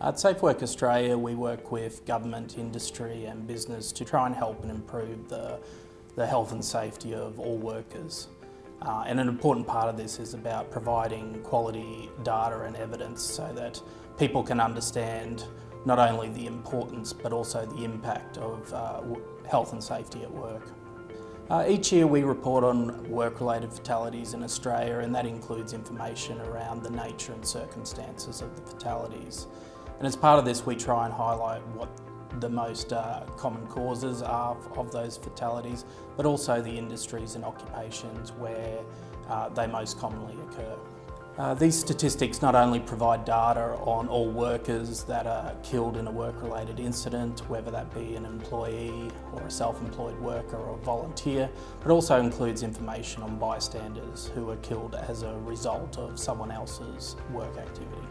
At Safe Work Australia, we work with government, industry and business to try and help and improve the, the health and safety of all workers. Uh, and an important part of this is about providing quality data and evidence so that people can understand not only the importance but also the impact of uh, health and safety at work. Uh, each year we report on work-related fatalities in Australia and that includes information around the nature and circumstances of the fatalities. And as part of this we try and highlight what the most uh, common causes are of those fatalities, but also the industries and occupations where uh, they most commonly occur. Uh, these statistics not only provide data on all workers that are killed in a work-related incident, whether that be an employee or a self-employed worker or a volunteer, but also includes information on bystanders who are killed as a result of someone else's work activity.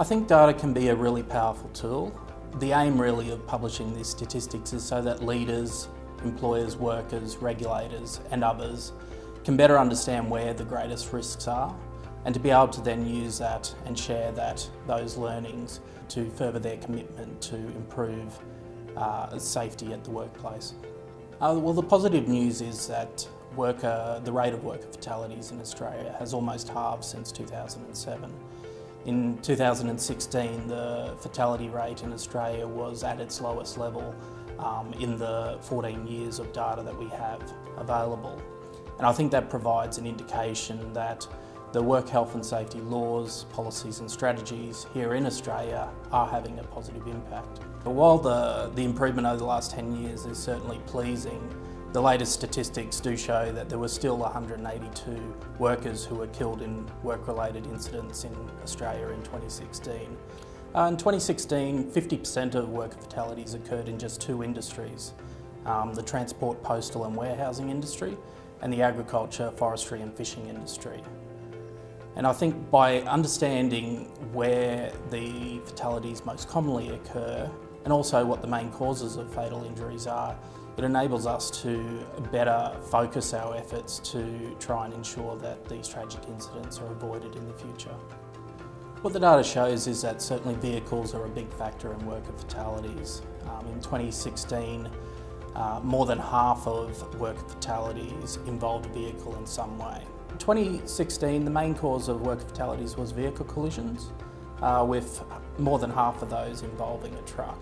I think data can be a really powerful tool. The aim really of publishing these statistics is so that leaders, employers, workers, regulators and others can better understand where the greatest risks are and to be able to then use that and share that, those learnings to further their commitment to improve uh, safety at the workplace. Uh, well, the positive news is that worker, the rate of worker fatalities in Australia has almost halved since 2007. In 2016, the fatality rate in Australia was at its lowest level um, in the 14 years of data that we have available. And I think that provides an indication that the work health and safety laws, policies and strategies here in Australia are having a positive impact. But while the, the improvement over the last 10 years is certainly pleasing, the latest statistics do show that there were still 182 workers who were killed in work-related incidents in Australia in 2016. Uh, in 2016, 50% of worker fatalities occurred in just two industries, um, the transport, postal and warehousing industry and the agriculture, forestry and fishing industry. And I think by understanding where the fatalities most commonly occur and also what the main causes of fatal injuries are, it enables us to better focus our efforts to try and ensure that these tragic incidents are avoided in the future. What the data shows is that certainly vehicles are a big factor in worker fatalities. Um, in 2016, uh, more than half of worker fatalities involved a vehicle in some way. 2016, the main cause of worker fatalities was vehicle collisions, uh, with more than half of those involving a truck.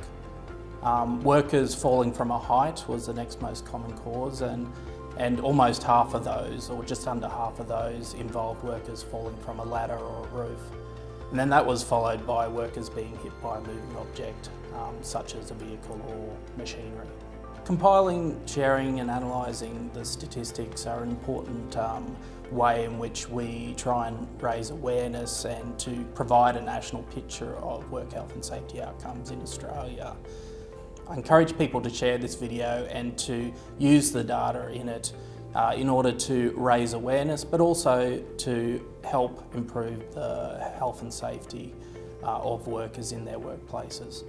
Um, workers falling from a height was the next most common cause and, and almost half of those, or just under half of those, involved workers falling from a ladder or a roof. And then that was followed by workers being hit by a moving object, um, such as a vehicle or machinery. Compiling, sharing and analysing the statistics are an important um, way in which we try and raise awareness and to provide a national picture of work health and safety outcomes in Australia. I encourage people to share this video and to use the data in it uh, in order to raise awareness but also to help improve the health and safety uh, of workers in their workplaces.